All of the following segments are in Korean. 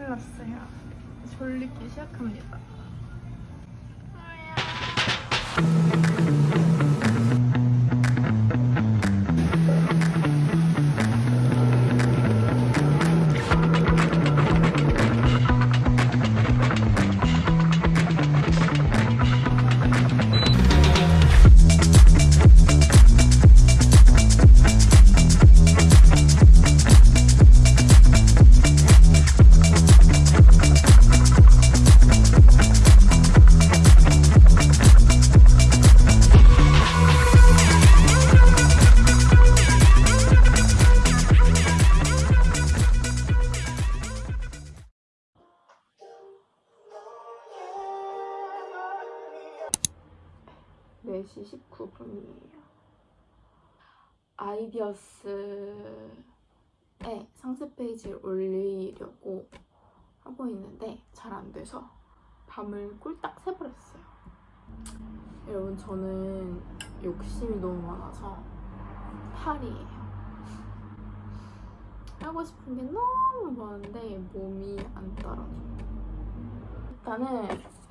큰일 났어요. 졸리기 시작합니다. 시 19분이에요. 아이디어스에 상세 페이지를 올리려고 하고 있는데 잘 안 돼서 밤을 꿀딱 새버렸어요. 여러분 저는 욕심이 너무 많아서 탈이에요. 하고 싶은 게 너무 많은데 몸이 안 따라줘요. 일단은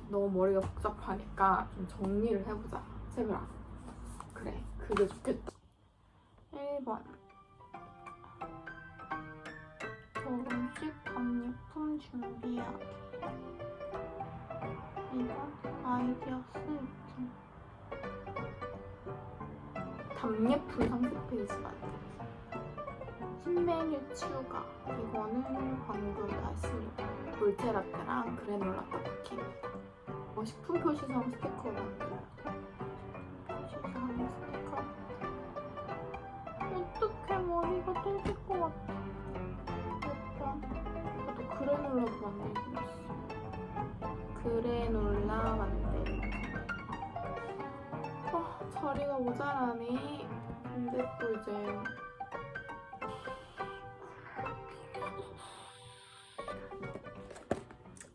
너무 머리가 복잡하니까 좀 정리를 해보자. 세별아. 그래, 그게 좋겠다. 1번. 결혼식 답례품 준비하기. 2번. 아이디어 쓰기. 답례품 상세 페이지 만들기. 신메뉴 추가. 이거는 방금 다 했으니까. 볼테라떼랑 그래놀라 떡볶이입니다. 어, 식품 표시성 스티커 만들기. 만들긴 했어. 그래놀라 만들기. 어, 자리가 모자라네. 근데 또 이제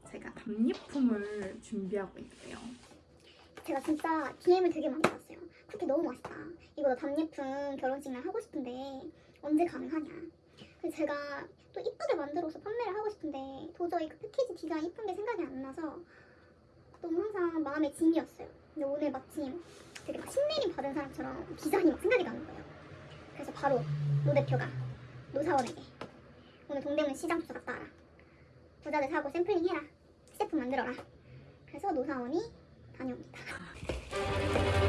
제가 답례품을 준비하고 있는데요. 제가 진짜 DM을 되게 많이 받았어요. 쿠키 너무 맛있다. 이거 나 답례품 결혼식 날 하고 싶은데 언제 가능하냐. 제가 또 이쁘게 만들어서 판매를 하고 싶은데 도저히 그 패키지 디자인 이쁜 게 생각이 안 나서 너무 항상 마음의 짐이었어요. 근데 오늘 마침 되게 막 신내림 받은 사람처럼 디자인이 막 생각이 나는 거예요. 그래서 바로 노 대표가 노 사원에게 오늘 동대문 시장 조사 갔다 와라. 부자재를 사고 샘플링 해라. 스탬프 만들어라. 그래서 노 사원이 다녀옵니다.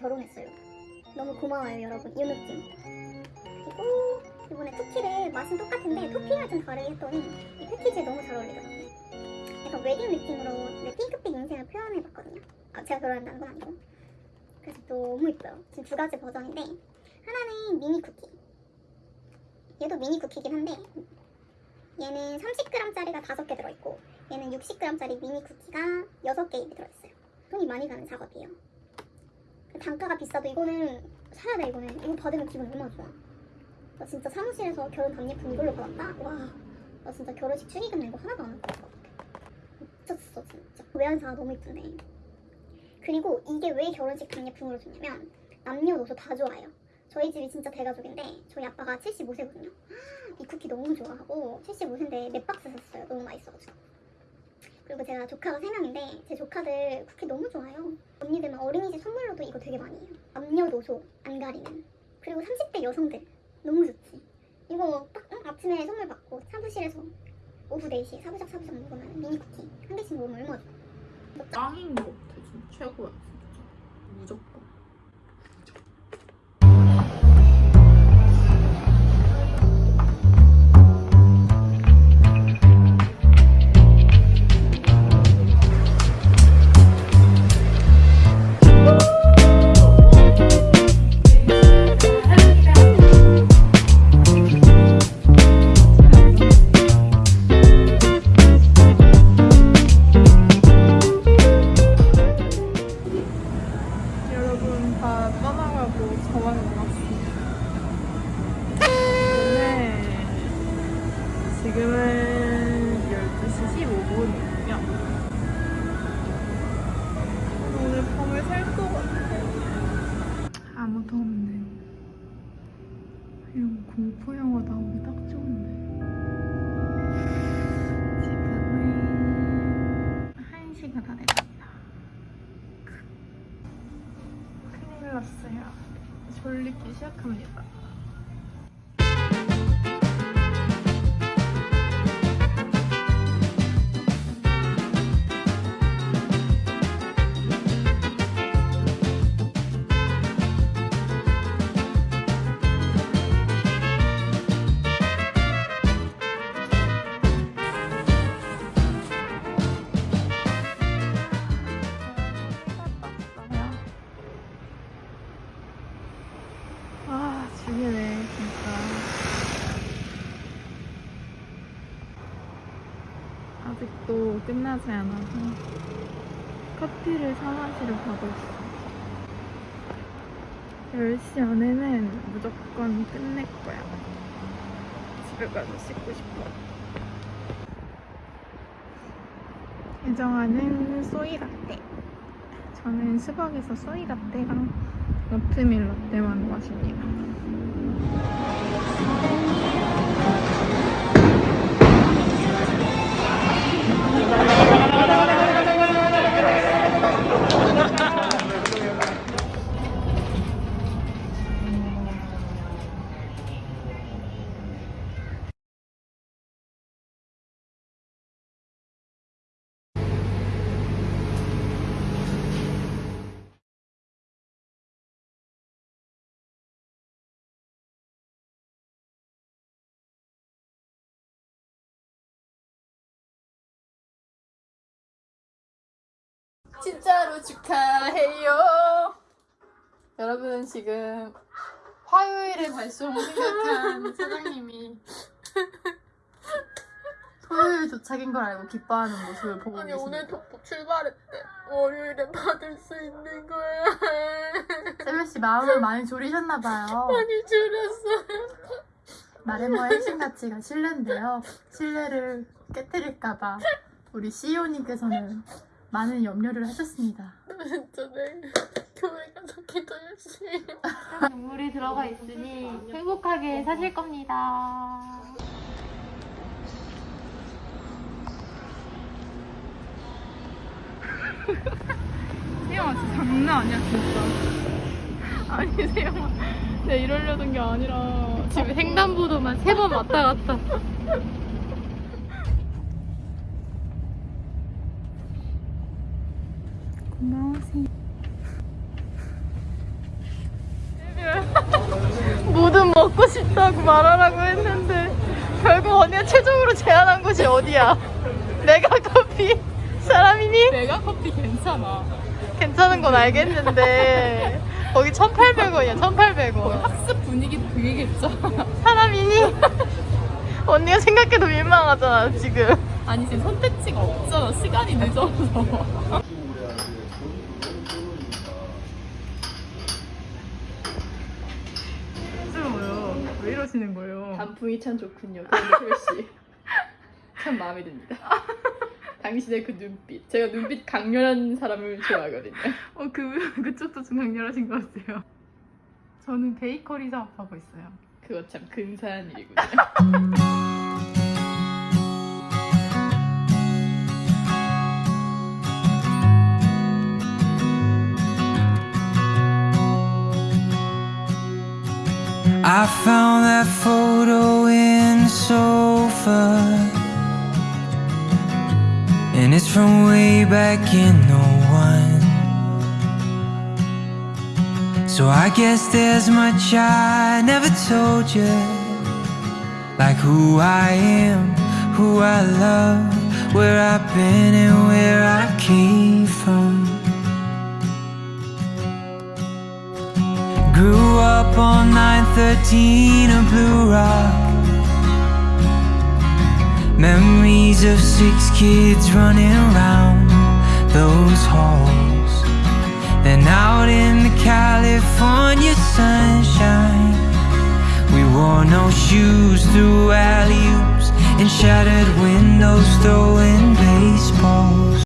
결혼했어요. 너무 고마워요, 여러분. 이 느낌. 그리고 이번에 쿠키를 맛은 똑같은데 토핑을 좀 다르게 했더니 이 패키지에 너무 잘 어울리더라고요. 약간 웨딩 느낌으로 내 핑크빛 인생을 표현해봤거든요. 아, 제가 결혼한다는 건 아니고. 그래서 너무 이뻐요. 지금 두 가지 버전인데 하나는 미니 쿠키. 얘도 미니 쿠키긴 한데 얘는 30g짜리가 5개 들어있고 얘는 60g짜리 미니 쿠키가 6개 들어있어요. 돈이 많이 가는 작업이에요. 단가가 비싸도 이거는 사야 돼 이거는. 이거 받으면 기분 얼마나 좋아. 나 진짜 사무실에서 결혼 답례품 이걸로 받았다? 와, 나 진짜 결혼식 축의금 내고 하나도 안 같아. 미쳤어 진짜. 외환사가 너무 이쁜데. 그리고 이게 왜 결혼식 답례품으로 줬냐면 남녀노소 다 좋아해요. 저희 집이 진짜 대가족인데 저희 아빠가 75세거든요. 이 쿠키 너무 좋아하고 75세인데 몇 박스 샀어요. 너무 맛있어가지고. 그리고 제가 조카가 3명인데 제 조카들 쿠키 너무 좋아해요. 언니들만 어린이집 선물로도. 남녀노소 안 가리는. 그리고 30대 여성들 너무 좋지. 이거 딱 응? 아침에 선물 받고 사무실에서 오후 4시에 사부작 사부작 먹으면 미니 쿠키 한 개씩 먹으면 얼마 좋아. 짱인 것 같아. 진짜 최고야. 진짜. 무조건. 졸리 끝나지 않아서 커피를 사 마시러 가고 있어. 10시 안에는 무조건 끝낼 거야. 집에 가서 씻고 싶어. 예정아는 소이 라떼. 저는 스벅에서 소이 라떼랑 오트밀 라떼만 마십니다. 진짜로 축하해요. 여러분은 지금 화요일에 발송 생각한 사장님이 토요일 도착인 걸 알고 기뻐하는 모습을 보고 아니 계십니다. 오늘 독보 출발했대. 월요일에 받을 수 있는 거야. 세별 씨 마음을 많이 졸이셨나 봐요. 많이 줄였어. 마레모의 핵심 가치가 신뢰인데요. 신뢰를 깨뜨릴까봐 우리 CEO님께서는 많은 염려를 하셨습니다. 내일 교회 가서 기도 열심히. 해. 눈물이 들어가 있으니 행복하게 사실 겁니다. 세영아 진짜 장난 아니야 진짜. 아니 세영아 내가 이러려던 게 아니라 지금 횡단보도만 세 번 왔다 갔다. 고마우세요. 뭐든 먹고 싶다고 말하라고 했는데 결국 언니가 최종으로 제안한 곳이 어디야? 내가 커피 사람이니? 내가 커피 괜찮아. 괜찮은 건 알겠는데 거기 1,800원이야 1,800원 학습 분위기 괜찮아. 사람이니? 언니가 생각해도 민망하잖아 지금 아니 지금 선택지가 없잖아. 시간이 늦어서. 단풍이 참 좋군요. 그런데 씨. 참 마음에 듭니다. 당신의 그 눈빛. 제가 눈빛 강렬한 사람을 좋아하거든요. 어, 그, 그쪽도 좀 강렬하신 것 같아요 저는 베이커리 사업하고 있어요 그거 참 근사한 일이군요. I found that photo in the sofa. And it's from way back in 01 So I guess there's much I never told you Like who I am, who I love Where I've been and where I came from Grew up on 913 of Blue Rock. Memories of six kids running around those halls. Then out in the California sunshine, we wore no shoes through alley oops in shattered windows, throwing baseballs.